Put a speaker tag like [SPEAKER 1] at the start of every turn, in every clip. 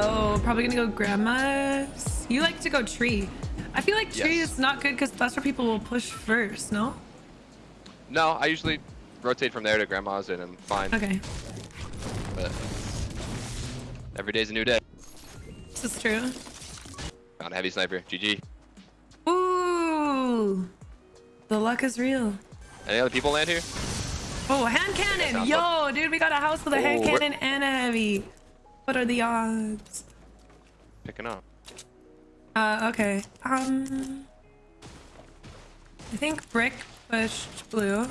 [SPEAKER 1] low. Probably gonna go grandma's. You like to go tree. I feel like tree
[SPEAKER 2] Yes.
[SPEAKER 1] is not good because that's where people will push first, no?
[SPEAKER 2] No, I usually rotate from there to grandma's and I'm fine.
[SPEAKER 1] Okay,
[SPEAKER 2] But every day's a new day.
[SPEAKER 1] this is true.
[SPEAKER 2] Found a heavy sniper. GG.
[SPEAKER 1] Ooh, the luck is real.
[SPEAKER 2] Any other people land here?
[SPEAKER 1] Oh, hand cannon! Yo, dude, we got a house with a oh, hand
[SPEAKER 2] Oh, where-
[SPEAKER 1] cannon and a heavy. What are the odds?
[SPEAKER 2] Picking up.
[SPEAKER 1] Uh, okay. Um, I think brick pushed blue.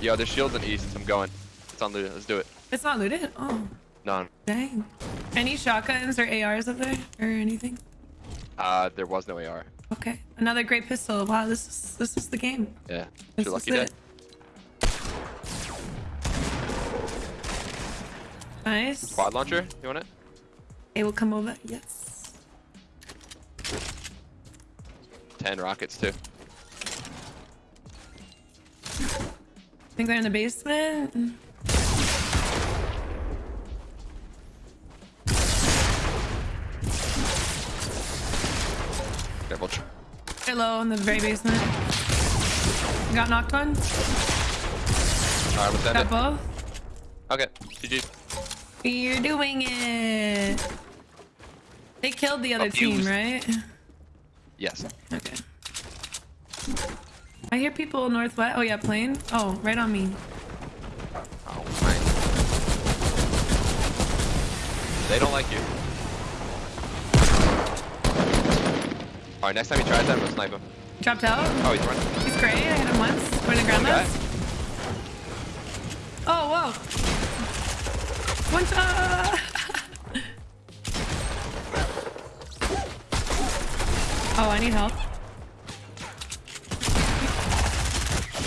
[SPEAKER 2] Yo, there's shields in east. I'm going. It's on looted. Let's do it.
[SPEAKER 1] It's not looted. Oh,
[SPEAKER 2] None.
[SPEAKER 1] dang. Any shotguns or ARs up there or anything?
[SPEAKER 2] Uh, there was no AR.
[SPEAKER 1] Okay, another great pistol. Wow, this is this is the game.
[SPEAKER 2] Yeah.
[SPEAKER 1] This
[SPEAKER 2] Your
[SPEAKER 1] is
[SPEAKER 2] lucky day.
[SPEAKER 1] Nice.
[SPEAKER 2] Quad launcher. You want it?
[SPEAKER 1] It will come over. Yes.
[SPEAKER 2] Ten rockets too.
[SPEAKER 1] I think they're in the basement.
[SPEAKER 2] Careful.
[SPEAKER 1] They're low in the very basement. Got knocked one.
[SPEAKER 2] Alright, let's end
[SPEAKER 1] Got
[SPEAKER 2] it.
[SPEAKER 1] both.
[SPEAKER 2] Okay. GG.
[SPEAKER 1] You're doing it. They killed the other team, right?
[SPEAKER 2] Yes.
[SPEAKER 1] Okay. I hear people northwest. Oh yeah, plane. Oh, right on me.
[SPEAKER 2] Oh, nice. They don't like you. Alright, next time he tries that, I'm gonna snipe him.
[SPEAKER 1] Dropped out.
[SPEAKER 2] Oh, he's running.
[SPEAKER 1] He's great. I hit him once. Going to grandma's. Oh, whoa. One shot. oh, I need help.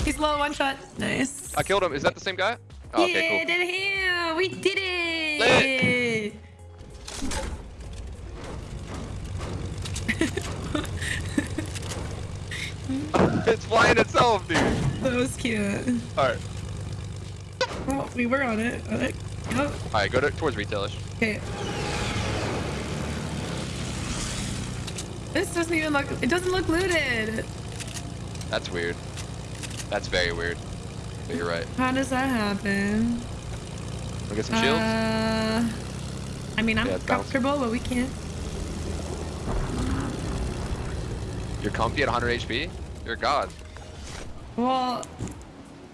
[SPEAKER 1] He's low. One shot. Nice.
[SPEAKER 2] I killed him. Is that the same guy? Oh,
[SPEAKER 1] yeah,
[SPEAKER 2] okay,
[SPEAKER 1] did him. We did it.
[SPEAKER 2] cool. it's flying itself, dude.
[SPEAKER 1] That was cute.
[SPEAKER 2] Alright.
[SPEAKER 1] Well, we were on it. All right. Oh,
[SPEAKER 2] Alright, go to, towards retailish.
[SPEAKER 1] okay. This doesn't even look. It doesn't look looted.
[SPEAKER 2] That's weird. That's very weird. But you're right.
[SPEAKER 1] How does that happen?
[SPEAKER 2] Wanna get some shields?
[SPEAKER 1] Uh, I mean, I'm
[SPEAKER 2] Yeah,
[SPEAKER 1] comfortable, but we can't.
[SPEAKER 2] You're comfy at 100 HP? You're a god.
[SPEAKER 1] Well,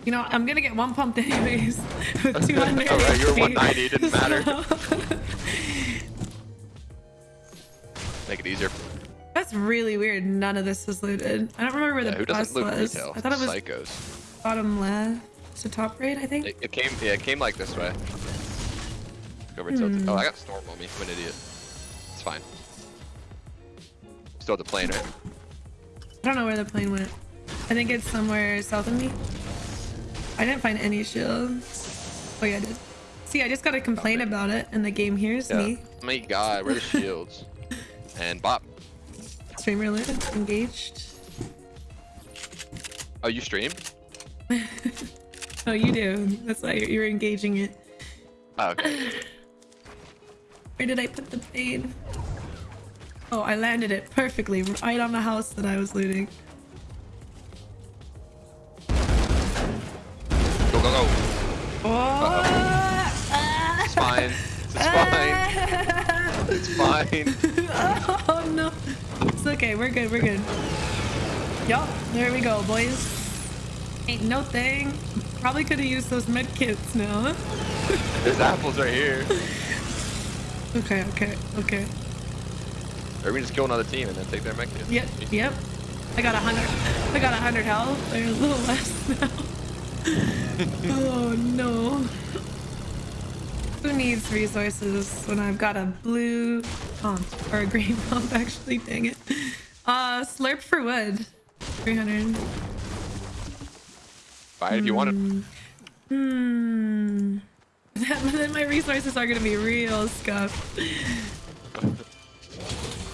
[SPEAKER 1] you know, I'm gonna get one pumped anyways with 200.
[SPEAKER 2] Alright, you're 190, it didn't matter. Make it easier.
[SPEAKER 1] That's really weird. None of this was looted. I don't remember where
[SPEAKER 2] Yeah,
[SPEAKER 1] the
[SPEAKER 2] who loot
[SPEAKER 1] was.
[SPEAKER 2] retail?
[SPEAKER 1] I thought it was
[SPEAKER 2] Psychos.
[SPEAKER 1] bottom left to top right. I think.
[SPEAKER 2] It, it came, yeah, it came like this way. Over.
[SPEAKER 1] Hmm.
[SPEAKER 2] Oh, I got storm on me. I'm an idiot. It's fine. Still at the plane, right?
[SPEAKER 1] I don't know where the plane went. I think it's somewhere south of me. I didn't find any shields. Oh yeah, I did. See, I just gotta complain about it, and the game hears
[SPEAKER 2] Yeah.
[SPEAKER 1] me.
[SPEAKER 2] My god, where are shields? and Bop.
[SPEAKER 1] Streamer lit, engaged.
[SPEAKER 2] Oh, you stream?
[SPEAKER 1] Oh, you do. That's why you're, you're engaging it.
[SPEAKER 2] Oh, okay.
[SPEAKER 1] Where did I put the plane? Oh, I landed it perfectly right on the house that I was looting.
[SPEAKER 2] Go, go, go.
[SPEAKER 1] Oh,
[SPEAKER 2] It's fine. It's fine. It's fine.
[SPEAKER 1] oh no. It's okay. We're good. We're good. Yup. There we go, boys. Ain't no thing. Probably could have used those med kits now.
[SPEAKER 2] There's apples right here.
[SPEAKER 1] Okay. Okay. Okay.
[SPEAKER 2] Or we just kill another team and then take their med kit.
[SPEAKER 1] Yep. Yep. I got a hundred. I got a hundred health. They're a little less now. oh no. Who needs resources when I've got a blue pump or a green pump? Actually, dang it. Uh, slurp for wood. 300.
[SPEAKER 2] Buy it if you want it.
[SPEAKER 1] Hmm. then my resources are gonna be real scuffed.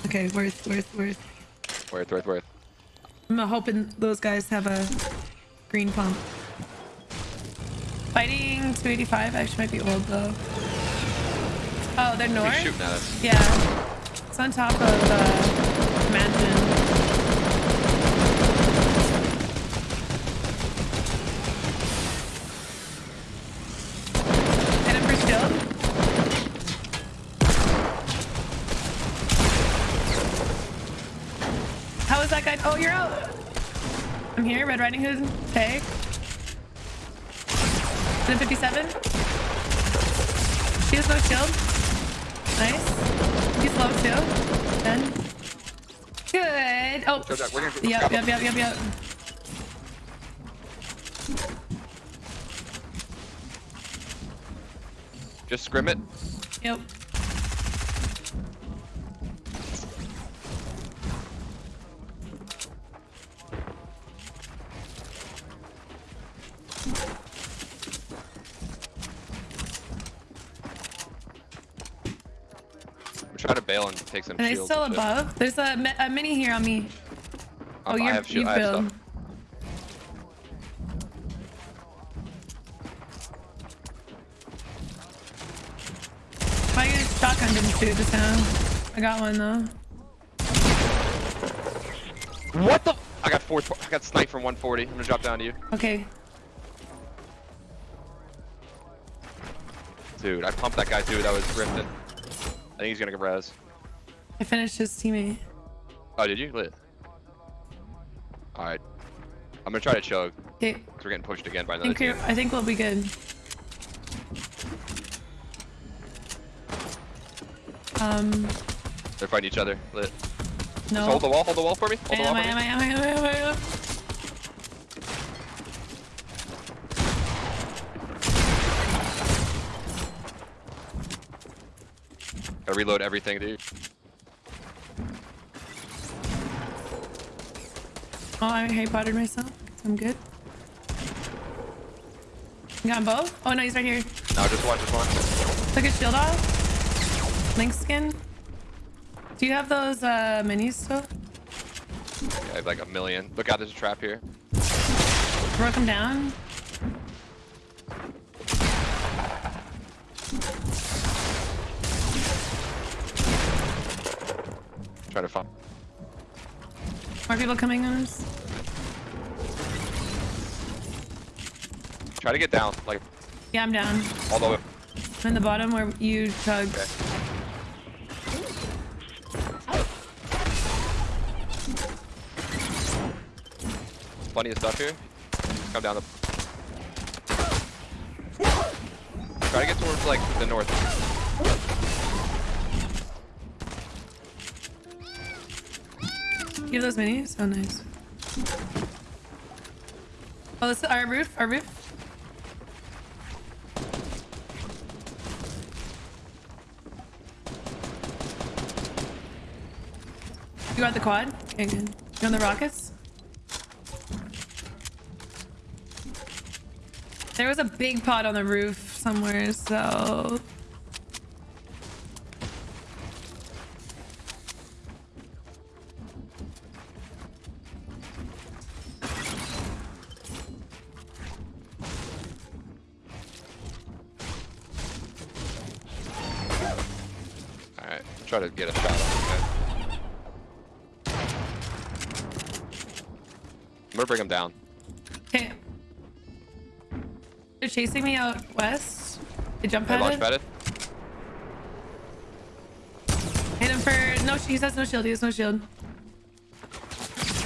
[SPEAKER 1] Okay, worth, worth, worth.
[SPEAKER 2] Worth, worth, worth.
[SPEAKER 1] I'm hoping those guys have a green pump. Fighting 285 actually might be old though. Oh, they're
[SPEAKER 2] He's
[SPEAKER 1] north?
[SPEAKER 2] shooting at us.
[SPEAKER 1] Yeah. It's on top of uh, Mansion. Hit him for shield. How is that guy? Oh, you're out. I'm here. Red Riding Hood. Tag. 57. He has no shield. Nice. He's low too. Then. Good. Oh.
[SPEAKER 2] Go, Jack, we're gonna-
[SPEAKER 1] Yep, yep, yep, yep, yep.
[SPEAKER 2] Just scrim it.
[SPEAKER 1] Yep.
[SPEAKER 2] I'm to bail and take some
[SPEAKER 1] Are they still
[SPEAKER 2] and shit.
[SPEAKER 1] above? There's a, a mini here on me. Oh,
[SPEAKER 2] Um,
[SPEAKER 1] you're,
[SPEAKER 2] I have
[SPEAKER 1] you
[SPEAKER 2] have.
[SPEAKER 1] I used shotgun didn't shoot just now. I got one though.
[SPEAKER 2] What the? I got four. I got sniped from 140. I'm gonna drop down to you,
[SPEAKER 1] Okay.
[SPEAKER 2] dude. I pumped that guy, dude. That was drifting. I think he's gonna get res.
[SPEAKER 1] I finished his teammate.
[SPEAKER 2] Oh, did you? Lit. All right. I'm gonna try to chug.
[SPEAKER 1] Okay.
[SPEAKER 2] we're getting pushed again by
[SPEAKER 1] I think. I think we'll be good. Um,
[SPEAKER 2] They're fighting each other. Lit.
[SPEAKER 1] no.
[SPEAKER 2] Just hold the wall. Hold the wall for me. Hold the
[SPEAKER 1] Am
[SPEAKER 2] wall
[SPEAKER 1] I,
[SPEAKER 2] for
[SPEAKER 1] am
[SPEAKER 2] me.
[SPEAKER 1] I, am I, am I, am I, am I?
[SPEAKER 2] Reload everything, dude.
[SPEAKER 1] Oh, I Harry Pottered myself. I'm good. You got both? Oh no, he's right here.
[SPEAKER 2] No, just one. Just one.
[SPEAKER 1] Took his shield off. Link skin. Do you have those uh, minis still?
[SPEAKER 2] Yeah, I have like a million. Look out! There's a trap here.
[SPEAKER 1] Broke him down.
[SPEAKER 2] Try to find.
[SPEAKER 1] More people coming on us.
[SPEAKER 2] Try to get down, like
[SPEAKER 1] Yeah, I'm down.
[SPEAKER 2] all the way.
[SPEAKER 1] I'm in the bottom where you tugged.
[SPEAKER 2] Okay. Plenty of stuff here. Come down the. Try to get towards like the north.
[SPEAKER 1] Have those minis? Oh, nice. Oh, this is our roof. Our roof. You got the quad? Okay, good. You on the rockets? There was a big pot on the roof somewhere, so
[SPEAKER 2] try to get a shot on guy. I'm gonna bring him down.
[SPEAKER 1] Okay. They're chasing me out west. They jump
[SPEAKER 2] Hey, launch
[SPEAKER 1] padded. Hit him for no. He has no shield. He has no shield.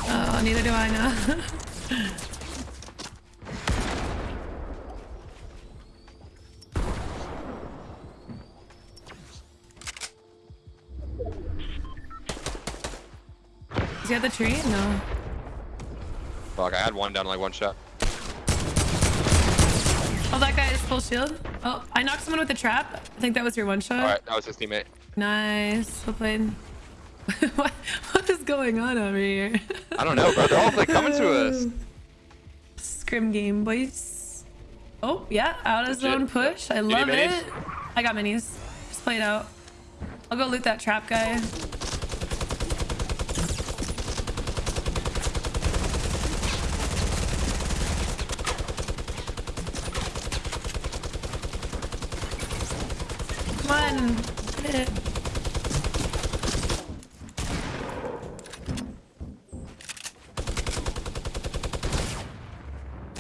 [SPEAKER 1] Oh, neither do I now. the tree? No.
[SPEAKER 2] Fuck, I had one down like one shot.
[SPEAKER 1] Oh, that guy is full shield. Oh, I knocked someone with a trap. I think that was your one shot.
[SPEAKER 2] All right, that was his teammate.
[SPEAKER 1] Nice. Well played. what, what is going on over here?
[SPEAKER 2] I don't know, bro. They're all like coming to us.
[SPEAKER 1] Scrim game, boys. Oh, yeah. Out of zone push. I love it. I got minis. Just play it out. I'll go loot that trap guy.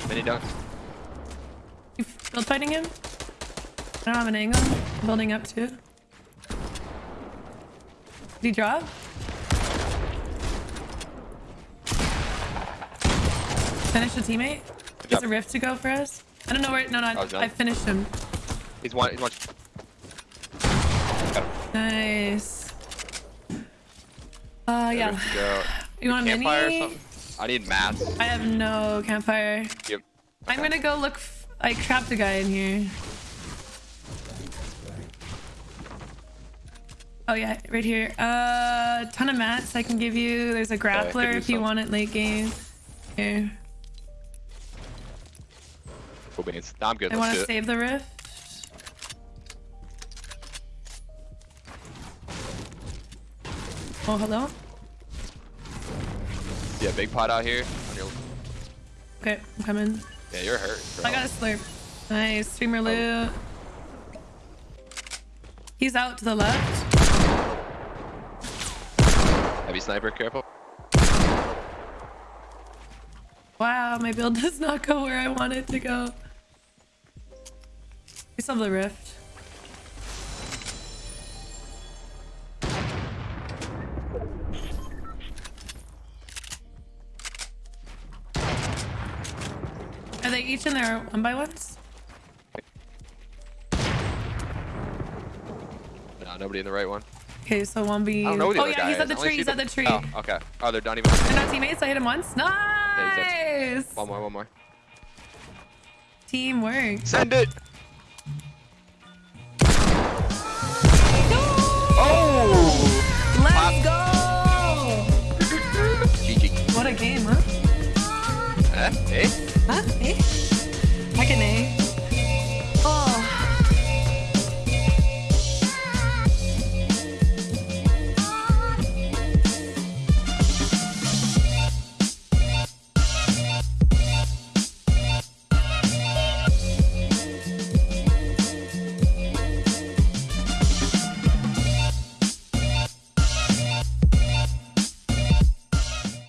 [SPEAKER 2] Mini dunk.
[SPEAKER 1] You build fighting him? I don't have an angle. I'm building up too. Did he drop? Finish the teammate? There's a rift to go for us. I don't know where. No, no,
[SPEAKER 2] I was
[SPEAKER 1] I,
[SPEAKER 2] done.
[SPEAKER 1] I finished him.
[SPEAKER 2] He's one. He's one.
[SPEAKER 1] Nice. Uh, yeah.
[SPEAKER 2] Rift to go.
[SPEAKER 1] You want a
[SPEAKER 2] Campfire or
[SPEAKER 1] mini?
[SPEAKER 2] something? I need mats.
[SPEAKER 1] I have no campfire.
[SPEAKER 2] Yep.
[SPEAKER 1] I'm gonna go look. F I trapped a guy in here. Oh yeah, right here. Uh, ton of mats I can give you. There's a grappler
[SPEAKER 2] use
[SPEAKER 1] if you want it late game. Here.
[SPEAKER 2] Cool beans. Nah, I'm good.
[SPEAKER 1] I want to save the rift. Oh, hello.
[SPEAKER 2] Yeah, big pot out here. On your...
[SPEAKER 1] Okay, I'm coming.
[SPEAKER 2] Yeah, you're hurt. Bro.
[SPEAKER 1] I got a slurp. Nice, streamer oh. loot. He's out to the left.
[SPEAKER 2] Heavy sniper. Careful.
[SPEAKER 1] Wow, my build does not go where I want it to go. We still have the rift. Each in their one by ones?
[SPEAKER 2] No, nobody in the right one.
[SPEAKER 1] Okay, so one B.
[SPEAKER 2] I don't know the
[SPEAKER 1] Oh
[SPEAKER 2] other
[SPEAKER 1] yeah,
[SPEAKER 2] guy
[SPEAKER 1] he's at the tree. He's at the tree.
[SPEAKER 2] Oh, okay. Oh, they're not even.
[SPEAKER 1] They're not teammates. I hit him once. Nice.
[SPEAKER 2] One more. One more.
[SPEAKER 1] Teamwork.
[SPEAKER 2] Send it. Oh!
[SPEAKER 1] Let's go.
[SPEAKER 2] GG.
[SPEAKER 1] What a game, huh?
[SPEAKER 2] Eh? Hey agony.